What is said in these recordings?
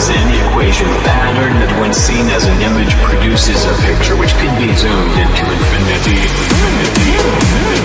is any equation pattern that when seen as an image produces a picture which can be zoomed into infinity. infinity, infinity.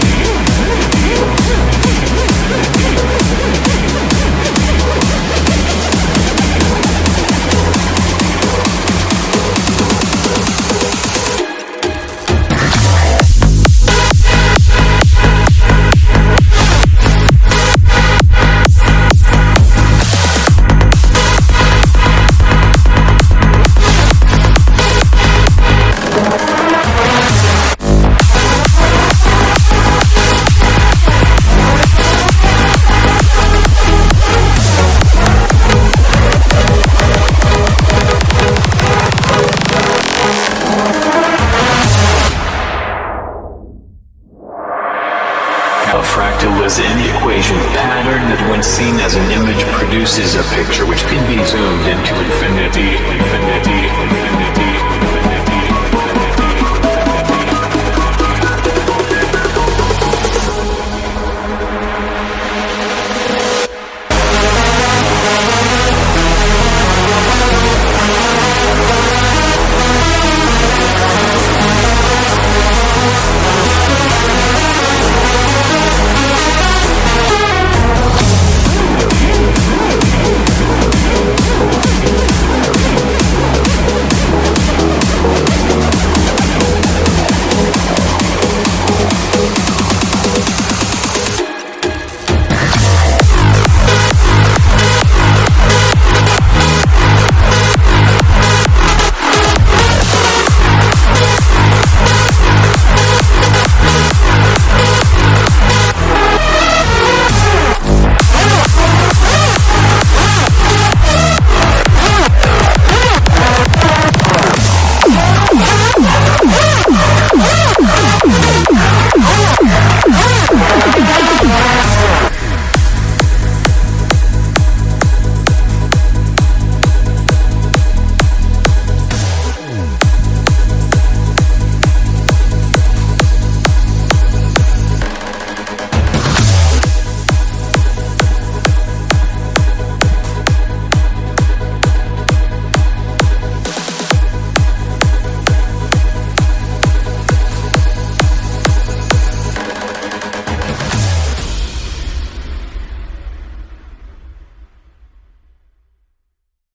is an equation pattern that when seen as an image produces a picture which can be zoomed into infinity. infinity.